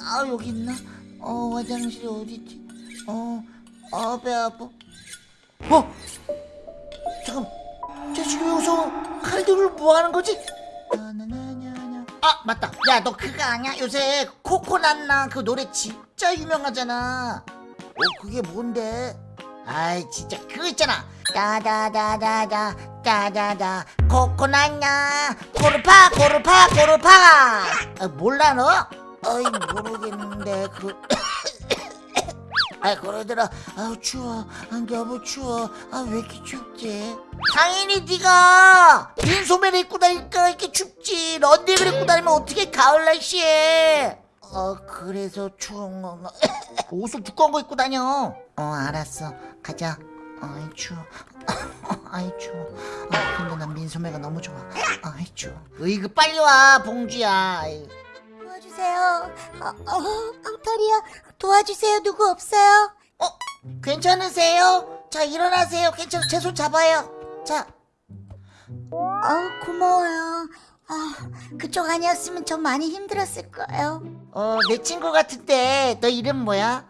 아 여기 있나? 어 화장실이 어디지? 어, 어아배 아파. 어 잠깐, 쟤 지금 여기서 칼들을 뭐 하는 거지? 아 맞다. 야 너 그거 아냐? 요새 코코난나 그 노래 진짜 유명하잖아. 어 그게 뭔데? 아이 진짜 그거 있잖아. 다다다다다 다다다 코코난냐 코르파 코르파 코르파. 아, 몰라 너? 어이 모르겠는데 그. 아 그러더라 아우 추워. 아 너무 추워. 아 왜 이렇게 춥지? 당연히 네가 빈 소매를 입고 다니까? 이렇게 춥지. 런닝을 입고 다니면 어떻게 가을 날씨에? 어 그래서 추운 건가 옷을 두꺼운 거 입고 다녀. 어 알았어. 가자. 아이 추워. 아이 추워. 아 근데 난 민소매가 너무 좋아. 아이 추워. 으이그 빨리 와 봉주야. 아이. 도와주세요. 어, 어, 엉터리야. 도와주세요. 누구 없어요? 어? 괜찮으세요? 자 일어나세요 괜찮아 제손 잡아요 자 어, 고마워요. 아, 그쪽 아니었으면 저 많이 힘들었을 거예요. 어, 내 친구 같은데 너 이름 뭐야?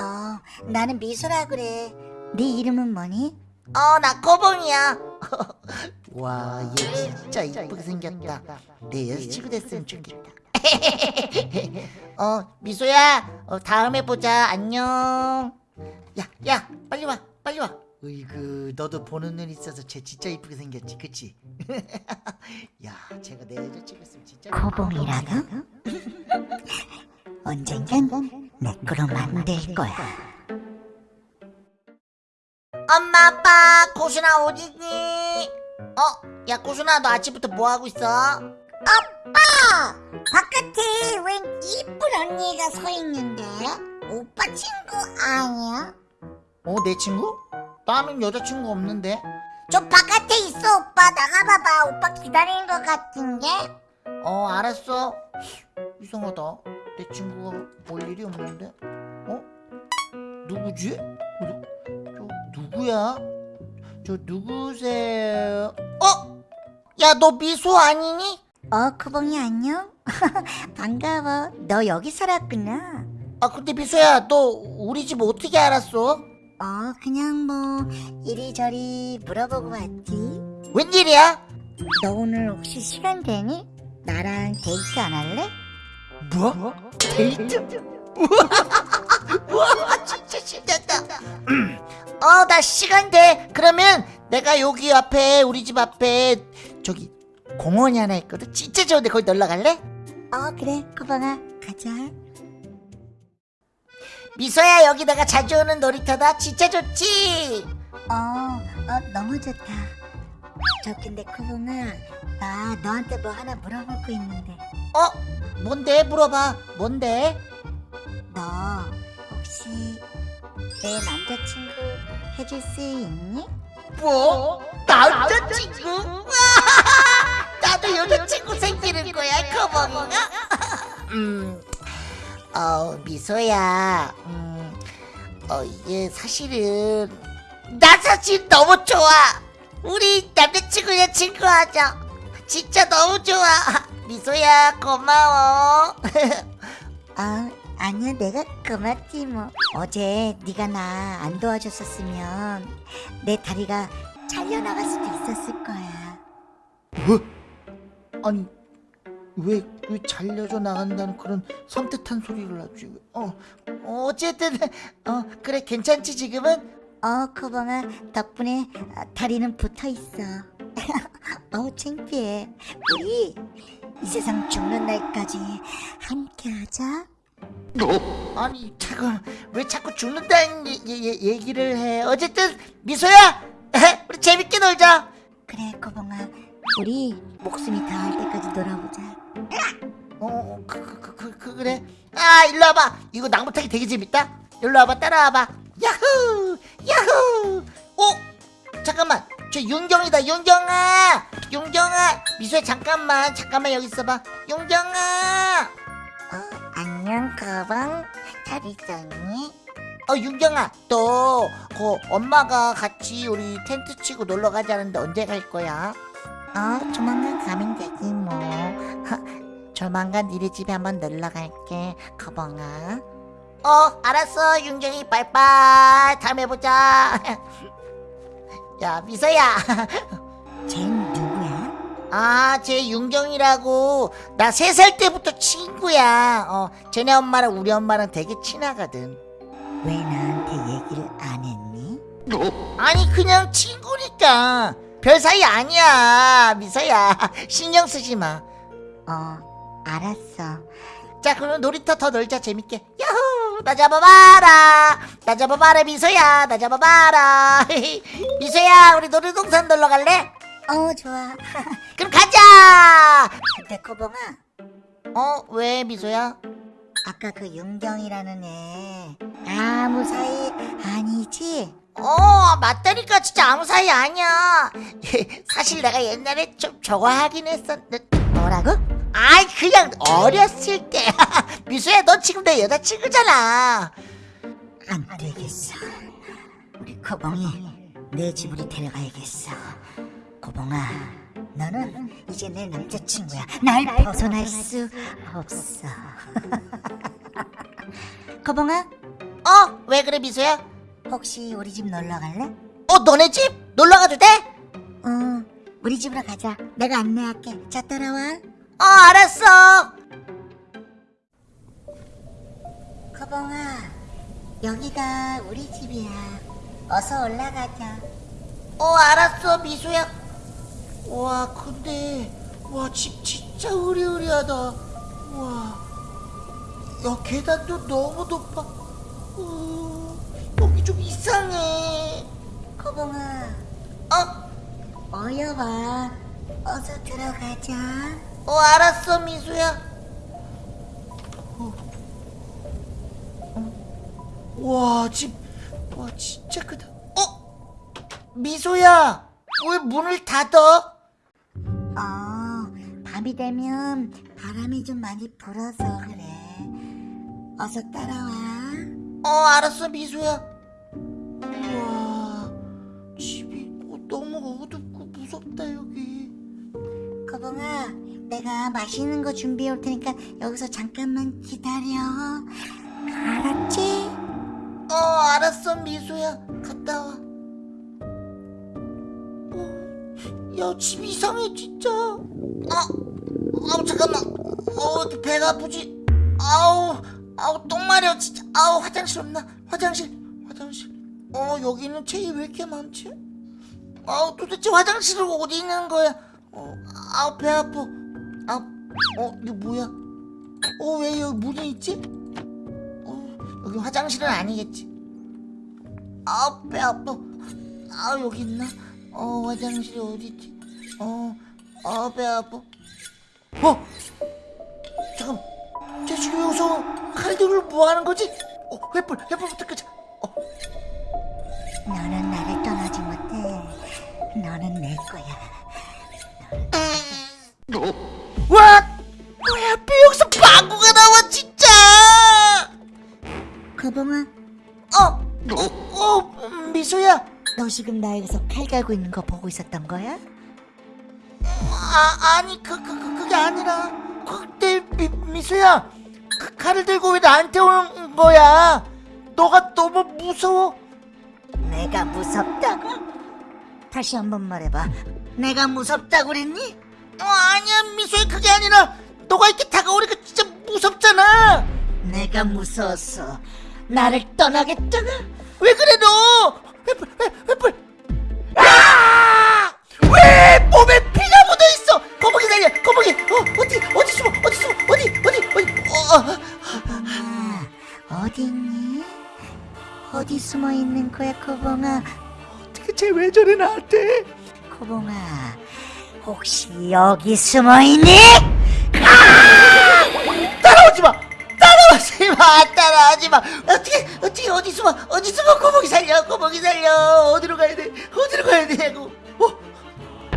어, 나는 미소라 그래. 네 이름은 뭐니? 어, 나 코봉이야. 와, 얘 진짜 이쁘게 생겼다. 내 여자친구 됐으면 좋겠다. 어, 미소야, 어, 다음에 보자. 안녕. 야, 야, 빨리 와, 빨리 와. 으이그, 너도 보는 눈 있어서 쟤 진짜 이쁘게 생겼지, 그치? 야, 쟤가 내 여자친구였으면 진짜. 코봉이라고? 언젠간 내 거로 만들 거야. 엄마, 아빠, 고순아 어디니? 어, 야, 고순아, 너 아침부터 뭐 하고 있어? 아빠! 바깥에 웬 이쁜 언니가 서 있는데? 오빠 친구 아니야? 어, 내 친구? 나는 여자친구 없는데. 저 바깥에 있어 오빠 나가봐봐 오빠 기다리는 것 같은데? 어, 알았어. 이상하다. 내 친구가 볼 일이 없는데. 어? 누구지? 어, 저 누구야? 저 누구세요? 어? 야, 너 미소 아니니? 어 쿠봉이 안녕? 반가워 너 여기 살았구나 아, 근데 미소야, 너 우리 집 어떻게 알았어? 어 그냥 뭐 이리저리 물어보고 왔지 웬일이야? 너 오늘 혹시 시간 되니? 나랑 데이트 안 할래? 뭐? 데이트? 우와, 우와, 진짜 신난다. 어, 나 시간 돼. 그러면 내가 여기 앞에 우리 집 앞에 저기 공원이 하나 있거든. 진짜 좋은데 거기 놀러 갈래? 어 그래 쿠봉아 가자 미소야 여기 내가 자주 오는 놀이터다. 진짜 좋지. 어, 어 너무 좋다 저 근데 쿠봉아 나 너한테 뭐 하나 물어볼 거 있는데 어? 뭔데? 물어봐. 뭔데? 너 혹시 내 남자친구 해줄 수 있니? 뭐? 남자친구? 와, 나도 여자친구 생기는 거야, 커버가? 음, 어, 미소야, 음, 어, 이게 사실은, 나 사실 너무 좋아! 우리 남자친구 여자친구 하자! 진짜 너무 좋아! 미소야, 고마워! 아 아니야 내가 고맙지 뭐 어제 네가 나 안 도와줬었으면 내 다리가 잘려나갈 수도 있었을 거야 뭐? 아니 왜, 왜 잘려져 나간다는 그런 섬뜩한 소리를 하지? 어, 어, 어쨌든 어 그래 괜찮지 지금은? 어 코봉아 덕분에 아, 다리는 붙어있어 어우 창피해 우리 이 세상 죽는 날까지 함께하자 아니 잠깐 왜 자꾸 죽는다는 예, 예, 예, 얘기를 해? 어쨌든 미소야, 우리 재밌게 놀자. 그래 코봉아 우리 목숨이 닿을 때까지 놀아보자 어, 그, 그, 그, 그, 그 그래. 아, 일로 와봐. 이거 나무 타기 되게 재밌다. 일로 와봐, 따라와봐. 야후, 야후. 어, 잠깐만. 저 윤경이다, 윤경아. 윤경아, 미소야 잠깐만, 잠깐만 여기 있어봐. 윤경아. 어, 안녕 코봉 잘 있었니? 어, 윤경아, 너, 그 엄마가 같이 우리 텐트 치고 놀러 가자는데 언제 갈 거야? 어 조만간 가면 되지 뭐. 조만간 니네 집에 한번 놀러 갈게 거봉아. 어 알았어 윤경이. 빠이빠이. 다음에 보자. 야 미서야. 쟨 누구야? 아쟤 윤경이라고. 나 세 살 때부터 친구야. 어 쟤네 엄마랑 우리 엄마랑 되게 친하거든. 왜 나한테 얘기를 안 했니? 아니 그냥 친구니까 별 사이 아니야. 미서야. 신경 쓰지 마. 어 알았어. 자 그럼 놀이터 더 놀자. 재밌게. 야호! 나 잡아봐라. 나 잡아봐라 미소야. 나 잡아봐라. 미소야 우리 놀이동산 놀러 갈래? 어 좋아. 그럼 가자! 근데 거봉아. 어 왜 미소야? 아까 그 윤경이라는 애. 아무 사이 아니지? 어 맞다니까. 진짜 아무 사이 아니야. 사실 내가 옛날에 좀 저거 하긴 했었는데. 뭐라고? 아이 그냥 어렸을 때. 미소야 너 지금 내 여자친구잖아. 안 되겠어. 우리 거봉이 내 집으로 데려가야겠어. 거봉아 너는 이제 내 남자친구야. 날 벗어날 수 없어. 거봉아? 어? 왜 그래 미소야? 혹시 우리 집 놀러 갈래? 어 너네 집? 놀러 가도 돼? 응 우리 집으로 가자. 내가 안내할게. 자 따라와. 어 알았어. 거봉아 여기가 우리 집이야. 어서 올라가자. 어 알았어 미소야 와 근데 와 집 진짜 으리으리하다. 와. 야 계단도 너무 높아. 어, 여기 좀 이상해. 거봉아 어? 어여와 어서 들어가자. 어 알았어 미소야. 와집 와 진짜 크다. 어? 미소야 왜 문을 닫아? 어, 밤이 되면 바람이 좀 많이 불어서 그래. 어서 따라와. 어 알았어 미소야 우와 집이 어, 너무 어둡고 무섭다 여기 거봉아, 내가 맛있는 거 준비해 올 테니까 여기서 잠깐만 기다려. 알았지? 어 알았어 미소야 갔다 와 야집 이상해 진짜. 아, 아우 잠깐만. 어 배가 아프지? 아우 아우 똥 마려 진짜. 아우 화장실 없나? 화장실 화장실. 어 여기는 책이 왜 이렇게 많지? 아우 도대체 화장실은 어디 있는 거야? 어 아우 배 아파. 아어 이거 뭐야? 어 왜 여기 문이 있지? 어 여기 화장실은 아니겠지. 아우 배 아파. 아 여기 있나? 어 화장실이 어디 있지 어 아 배 아파 어 잠깐 쟤 지금 여기서 칼들을 뭐 하는 거지 어 횃불 횃불부터 끄자 어 너는 나를 떠나지 못해. 너는 내 거야. 와! 왜 하필 여기서 방구가 나와 진짜! 거봉아, 어, 어, 미소야. 너 지금 나 여기서 칼 갈고 있는 거 보고 있었던 거야? 아, 아니 그, 그, 그 그게 아니라 그때 미, 미소야. 그 칼을 들고 왜 나한테 오는 거야? 너가 너무 무서워. 내가 무섭다고? 다시 한 번 말해봐. 내가 무섭다고 그랬니? 어, 아니야 미소야 그게 아니라 너가 이렇게 다가오니까 진짜 무섭잖아. 내가 무서웠어. 나를 떠나겠다고? 왜 그래 너? 횃불, 숨어 있는 거야, 코봉아? 어떻게 쟤 왜 저래 나한테? 코봉아, 혹시 여기 숨어 있니? 따라오지 마, 따라오지 마, 따라오지 마. 어떻게, 어떻게 어디 숨어, 어디 숨어, 거북이 살려, 거북이 살려. 어디로 가야 돼? 어디로 가야 되냐고. 어,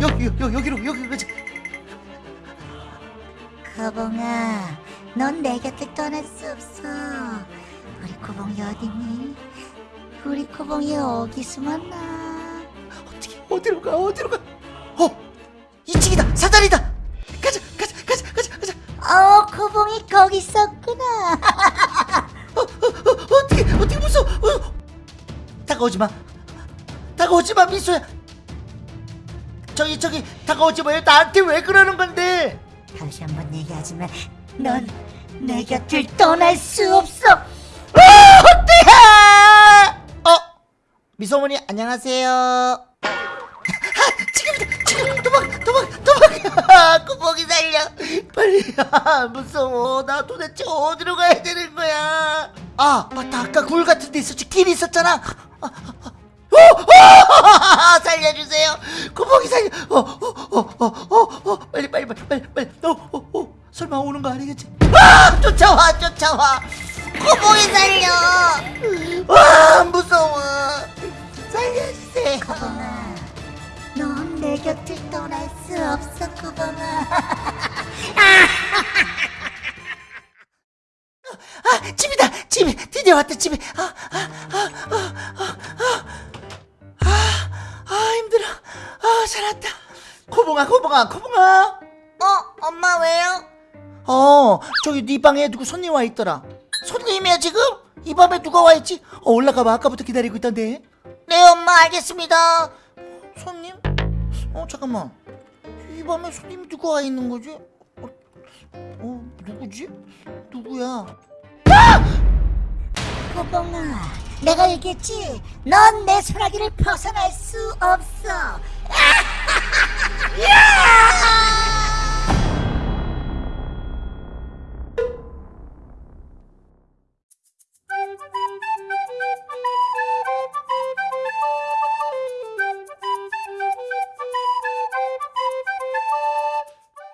여기, 여기, 여기로, 여기로 가자. 코봉아, 넌 내 곁을 떠날 수 없어. 우리 코봉이 어디니? 우리 코봉이 어디 숨었나? 어떻게 어디로 가 어디로 가? 어 2층이다 사다리다 가자 가자 가자 가자 가자 어, 코봉이 거기 있었구나. 어, 어떻게 어떻게 무서워 어. 다가오지 마 다가오지 마 미소야 저기 저기 다가오지 마요 나한테 왜 그러는 건데 다시 한번 얘기하지만 넌 내 곁을 떠날 수 없어. 어때요 어 미소머니 안녕하세요. 아, 도망 구멍이 살려! 빨리 아, 무서워. 나 도대체 어디로 가야 되는 거야? 아 맞다. 아까 굴 같은 데 있었지. 길이 있었잖아. 아, 아, 어, 어, 살려주세요. 구멍이 살려! 어, 어, 어, 어, 어, 어, 빨리 빨리 빨리 빨리 빨리. 어, 어, 어, 설마 오는 거 아니겠지? 아 쫓아와 쫓아와. 구멍이 살려! 와 무서워 왔다 집이 아아아아 아 아 아, 아, 힘들어. 아 잘 왔다. 코봉아 코봉아 코봉아. 어, 엄마 왜요? 어 저기 네 방에 누구 손님 와 있더라. 손님이야 지금? 이 밤에 누가 와 있지? 어 올라가봐. 아까부터 기다리고 있던데. 네 엄마 알겠습니다. 손님? 어 잠깐만. 이 밤에 손님이 누가 와 있는 거지? 어, 어 누구지? 누구야 코봉아, 내가 얘기했지. 넌 내 소나기를 벗어날 수 없어.